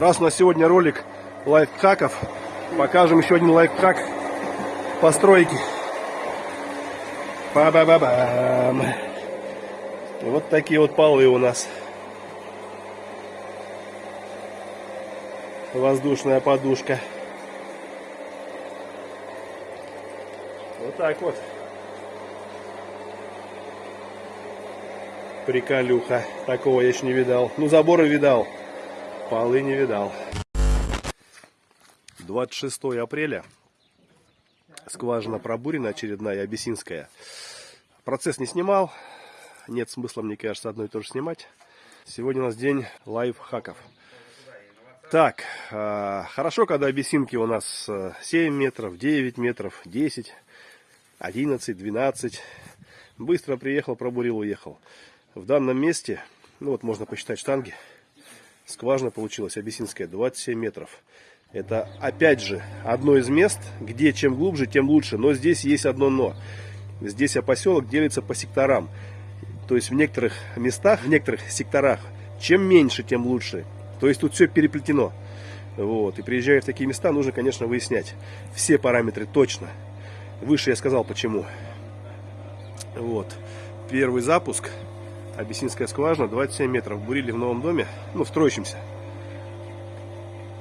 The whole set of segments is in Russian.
Раз у нас сегодня ролик лайфхаков, покажем еще один лайфхак постройки. Ба-ба-ба-бам. Вот такие вот полы у нас. Воздушная подушка. Вот так вот. Приколюха. Такого я еще не видал. Ну, заборы видал. Полы не видал. 26 апреля. Скважина пробурена очередная, абиссинская. Процесс не снимал. Нет смысла, мне кажется, одно и то же снимать. Сегодня у нас день лайфхаков. Так, э, хорошо, когда абиссинки у нас 7 метров, 9 метров, 10, 11, 12. Быстро приехал, пробурил, уехал. В данном месте, ну вот можно посчитать штанги, скважина получилась абиссинская 27 метров. Это опять же одно из мест, где чем глубже, тем лучше. Но здесь есть одно но. Здесь поселок делится по секторам. То есть в некоторых местах, в некоторых секторах, чем меньше, тем лучше. То есть тут все переплетено. Вот. И приезжая в такие места, нужно, конечно, выяснять все параметры точно. Выше я сказал почему. Вот. Первый запуск. Абиссинская скважина, 27 метров. Бурили в новом доме, ну, в строящемся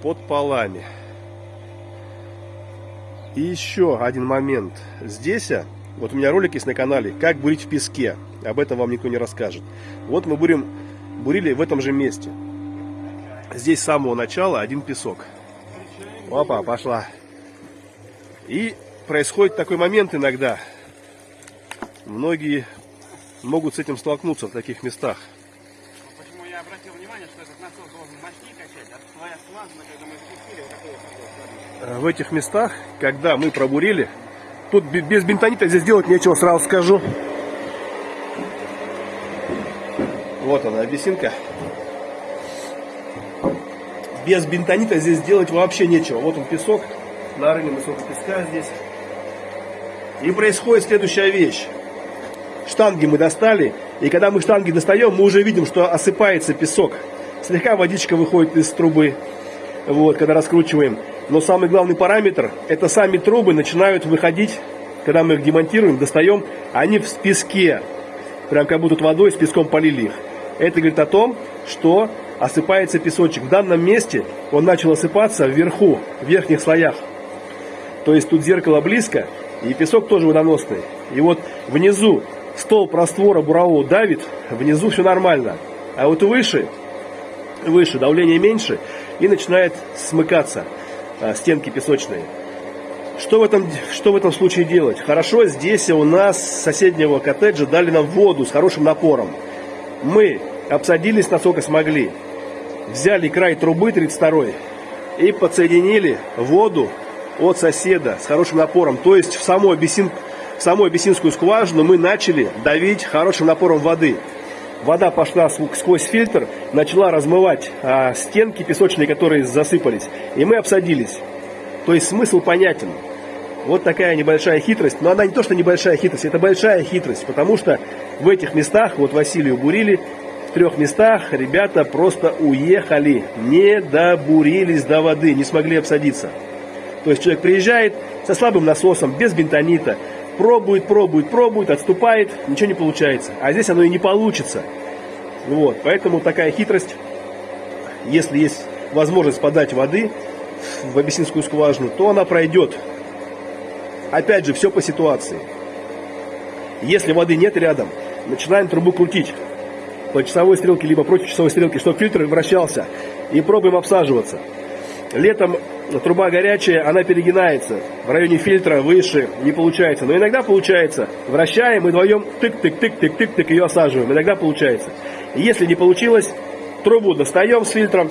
под полами. И еще один момент. Здесь, а, вот у меня ролик есть на канале, как бурить в песке. Об этом вам никто не расскажет. Вот мы бурим, бурили в этом же месте. Здесь с самого начала один песок. Опа, пошла. И происходит такой момент иногда. Многие могут с этим столкнуться в таких местах. Почему я обратил внимание, что этот насос должен мощнее качать, а твоя скважина, когда мы спустили, вот Э, в этих местах, когда мы пробурили, тут без бентонита здесь делать нечего, сразу скажу. Вот она, абиссинка. Без бентонита здесь делать вообще нечего. Вот он песок, на рынке высокого песка здесь. И происходит следующая вещь. Штанги мы достали, и когда мы штанги достаем, мы уже видим, что осыпается песок. Слегка водичка выходит из трубы, вот, когда раскручиваем. Но самый главный параметр, это сами трубы начинают выходить, когда мы их демонтируем, достаем, они в песке. Прям как будто водой с песком полили их. Это говорит о том, что осыпается песочек. В данном месте он начал осыпаться вверху, в верхних слоях. То есть тут зеркало близко, и песок тоже водоносный. И вот внизу стол раствора бурового давит, внизу все нормально. А вот выше, выше давление меньше и начинает смыкаться. А, стенки песочные. Что в, этом, что в этом случае делать? Хорошо, здесь у нас соседнего коттеджа дали нам воду с хорошим напором. Мы обсадились насколько смогли. Взяли край трубы 32 и подсоединили воду от соседа с хорошим напором. То есть в саму, абиссин, в саму абиссинскую скважину мы начали давить хорошим напором воды вода пошла сквозь фильтр, начала размывать а, стенки песочные, которые засыпались, и мы обсадились. То есть смысл понятен. Вот такая небольшая хитрость, но она не то, что небольшая хитрость, это большая хитрость, потому что в этих местах, вот Василию бурили, в трех местах ребята просто уехали, не добурились до воды, не смогли обсадиться. То есть человек приезжает со слабым насосом, без бентонита, пробует, пробует, пробует, отступает, ничего не получается. А здесь оно и не получится. Вот, поэтому такая хитрость, если есть возможность подать воды в абиссинскую скважину, то она пройдет. Опять же, все по ситуации. Если воды нет рядом, начинаем трубу крутить по часовой стрелке, либо против часовой стрелки, чтобы фильтр вращался, и пробуем обсаживаться. Летом труба горячая, она перегинается. В районе фильтра выше не получается. Но иногда получается. Вращаем и вдвоем тык-тык-тык-тык-тык-тык ее осаживаем. Иногда получается. Если не получилось, трубу достаем с фильтром.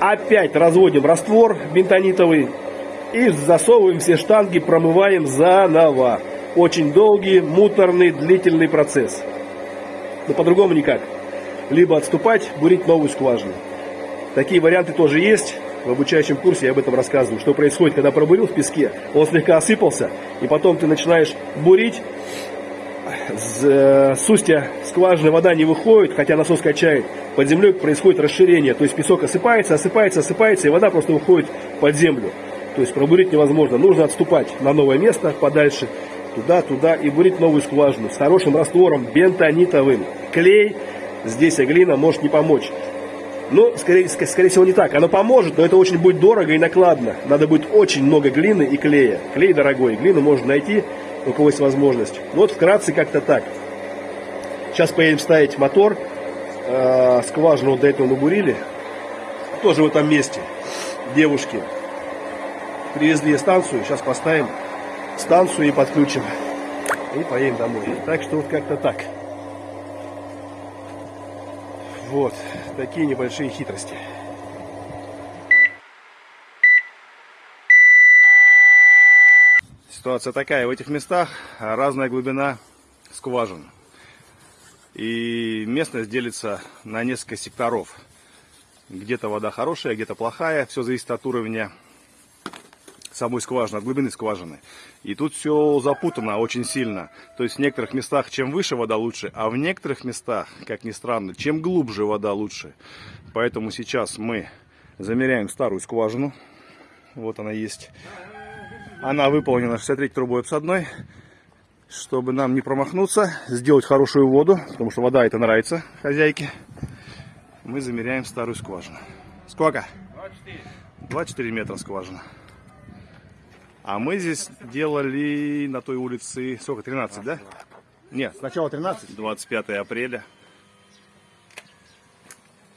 Опять разводим раствор бентонитовый. И засовываем все штанги, промываем заново. Очень долгий, муторный, длительный процесс. Но по-другому никак. Либо отступать, бурить новую скважину. Такие варианты тоже есть. В обучающем курсе я об этом рассказываю. Что происходит, когда пробурил в песке, он слегка осыпался, и потом ты начинаешь бурить, э, с устья скважины вода не выходит, хотя насос качает. под землей происходит расширение. То есть песок осыпается, осыпается, осыпается, и вода просто уходит под землю. То есть пробурить невозможно. Нужно отступать на новое место подальше, туда, туда, и бурить новую скважину с хорошим раствором бентонитовым. Клей, здесь глина может не помочь. Ну, скорее, скорее всего, не так. Оно поможет, но это очень будет дорого и накладно. Надо будет очень много глины и клея. Клей дорогой, глину можно найти, у кого есть возможность. Ну, вот вкратце как-то так. Сейчас поедем ставить мотор. Э, скважину вот до этого набурили. Тоже в этом месте. Девушки привезли станцию. Сейчас поставим станцию и подключим. И поедем домой. Так что вот как-то так. Вот, такие небольшие хитрости. Ситуация такая, в этих местах разная глубина скважин. И местность делится на несколько секторов. Где-то вода хорошая, где-то плохая. Все зависит от уровня самой скважины, от глубины скважины. И тут все запутано очень сильно. То есть в некоторых местах чем выше вода лучше, а в некоторых местах, как ни странно, чем глубже вода лучше. Поэтому сейчас мы замеряем старую скважину. Вот она есть. Она выполнена 63 трубой обсадной. Чтобы нам не промахнуться, сделать хорошую воду, потому что вода это нравится хозяйке, мы замеряем старую скважину. Сколько? 24. 24 метра скважина. А мы здесь делали на той улице, сколько, 13, да? Нет, сначала 13. 25 апреля.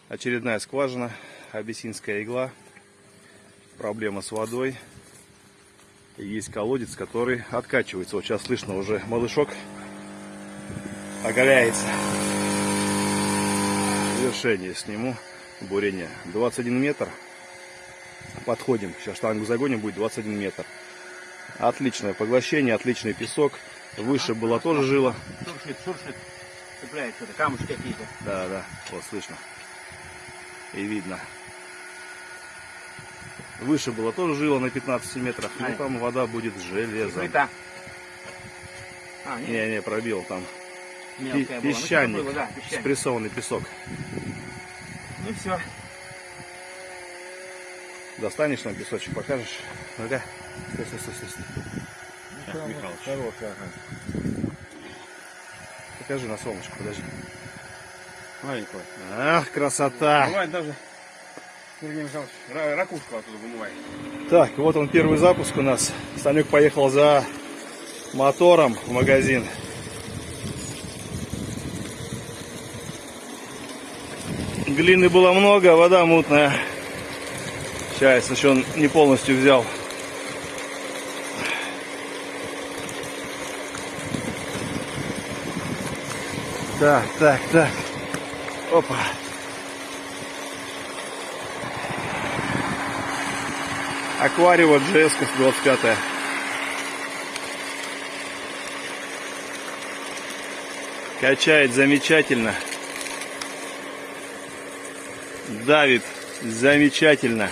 Очередная скважина, абиссинская игла. Проблема с водой. И есть колодец, который откачивается. Вот сейчас слышно уже малышок оголяется. Завершение сниму бурение. 21 метр. Подходим. Сейчас штангу загоним, будет 21 метр. Отличное поглощение, отличный песок. Выше было тоже жило. Шуршит, шуршит. Цепляется, это камушки какие-то. Да, да, вот слышно. И видно. Выше было тоже жило на 15 метрах, но Ай. там вода будет железом. А, нет, Не-не, пробил там. Мелкая была. Ну, Песчаник, было, да, песчаник. спрессованный песок. Ну все. Достанешь нам песочек, покажешь? Ну-ка. Стой, стой, стой, стой, стой. Так, Михалыч. Хорошая, ага. Покажи на солнышко, подожди. Маленькая. Ах, красота! Бывает даже, Сергей Михайлович, ра- ракушку оттуда вымывает. Так, вот он первый запуск у нас. Санек поехал за мотором в магазин. Глины было много, вода мутная. Сейчас еще он не полностью взял. Так, так, так. Опа. Аквариум GS 25 Качает замечательно. Давит замечательно.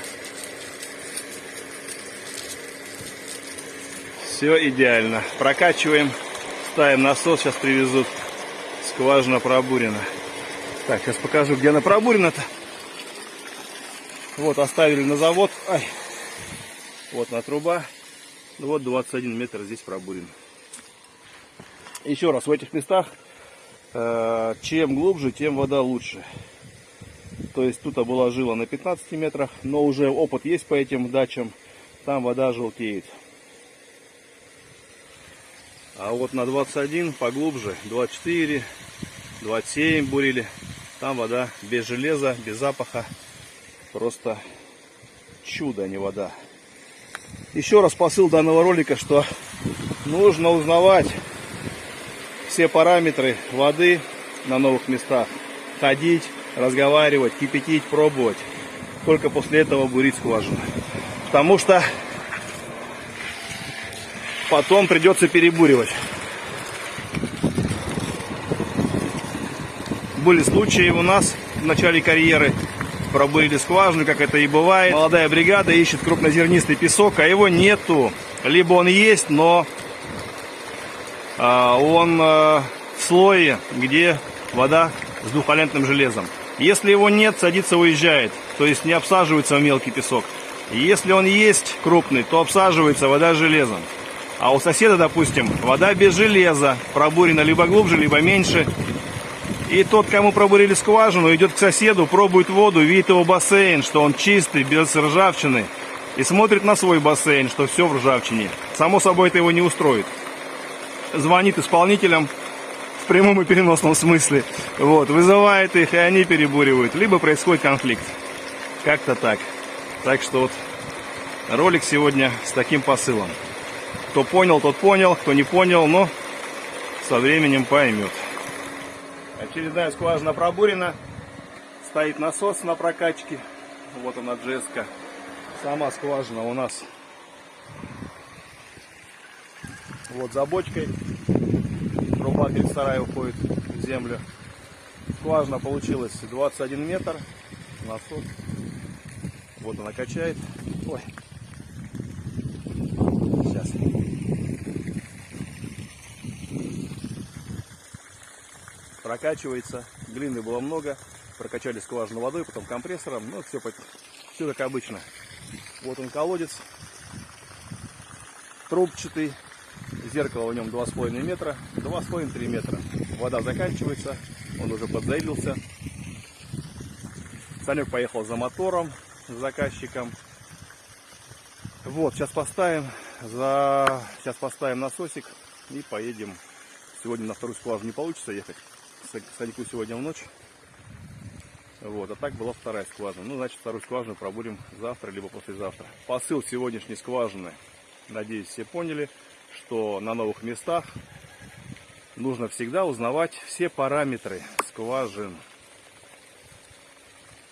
Все идеально. Прокачиваем. Ставим насос. Сейчас привезут. Скважина пробурена. Так, сейчас покажу, где она пробурена-то. Вот, оставили на завод. Ай. Вот на труба. Ну Вот 21 метр здесь пробурен. Еще раз, в этих местах, э, чем глубже, тем вода лучше. То есть тут была жила на 15 метрах, но уже опыт есть по этим дачам. Там вода желтеет. А вот на 21 поглубже, 24, 27 бурили. Там вода без железа, без запаха. Просто чудо, а не вода. Еще раз посыл данного ролика, что нужно узнавать все параметры воды на новых местах. Ходить, разговаривать, кипятить, пробовать. Только после этого бурить скважину. Потому что потом придется перебуривать. Были случаи у нас в начале карьеры. Пробурили скважину, как это и бывает. Молодая бригада ищет крупнозернистый песок, а его нету. Либо он есть, но а, он а, в слое, где вода с двухвалентным железом. Если его нет, садится, уезжает. То есть не обсаживается в мелкий песок. Если он есть крупный, то обсаживается вода железом. А у соседа, допустим, вода без железа, пробурена либо глубже, либо меньше. И тот, кому пробурили скважину, идет к соседу, пробует воду, видит его бассейн, что он чистый, без ржавчины. И смотрит на свой бассейн, что все в ржавчине. Само собой, это его не устроит. Звонит исполнителям в прямом и переносном смысле. Вот, вызывает их, и они перебуривают. Либо происходит конфликт. Как-то так. Так что вот ролик сегодня с таким посылом. Кто понял, тот понял, кто не понял, но со временем поймет. Очередная скважина пробурена. Стоит насос на прокачке. Вот она джеска. Сама скважина у нас вот за бочкой. Труба перед сарая уходит в землю. Скважина получилась 21 метр. Насос. Вот она качает. Ой. Прокачивается. Глины было много. Прокачали скважину водой, потом компрессором. Ну, все, все как обычно. Вот он колодец. Трубчатый. Зеркало в нем 2,5 метра. 2,5-3 метра. Вода заканчивается. Он уже подзаилился. Санек поехал за мотором, с заказчиком. Вот, сейчас поставим, за... сейчас поставим насосик и поедем. Сегодня на вторую скважину не получится ехать. Саньку сегодня в ночь. Вот, а так была вторая скважина. Ну, значит, вторую скважину пробурим завтра, либо послезавтра. Посыл сегодняшней скважины, надеюсь, все поняли, что на новых местах нужно всегда узнавать все параметры скважин.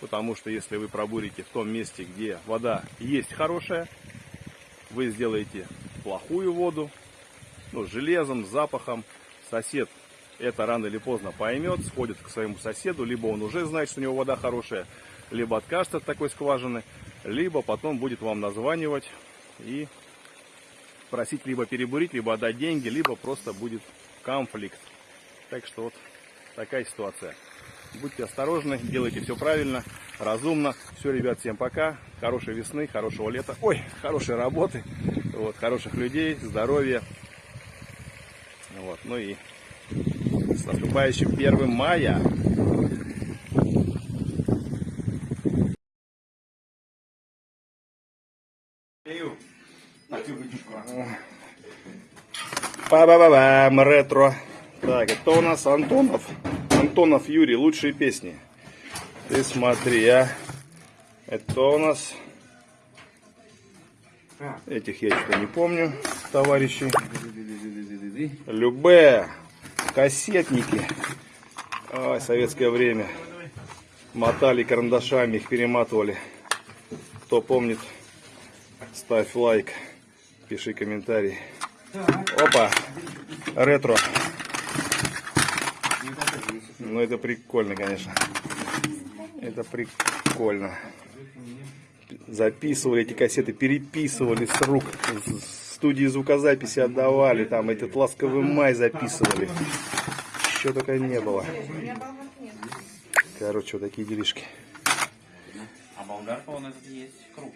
Потому что если вы пробурите в том месте, где вода есть хорошая, вы сделаете плохую воду, ну, с железом, с запахом. Сосед это рано или поздно поймет, сходит к своему соседу, либо он уже знает, что у него вода хорошая, либо откажется от такой скважины, либо потом будет вам названивать и просить либо перебурить, либо отдать деньги, либо просто будет конфликт. Так что вот такая ситуация. Будьте осторожны, делайте все правильно, разумно. Все, ребят, всем пока. Хорошей весны, хорошего лета. Ой, хорошей работы. Вот, хороших людей, здоровья. Вот, ну и с наступающим 1 мая. Па-ба-ба-бам, ретро. Так, это у нас Антонов. Антонов Юрий, лучшие песни. Ты смотри, а. Это у нас... Этих я что не помню, товарищи. Любе, кассетники. Ой, советское время. Мотали карандашами, их перематывали. Кто помнит, ставь лайк, пиши комментарий. Опа, ретро. Ну это прикольно, конечно. Это прикольно. Записывали эти кассеты, переписывали с рук. В студии звукозаписи отдавали. Там этот ласковый май записывали. Еще только не было. Короче, вот такие делишки. А болгарка, он этот есть круг.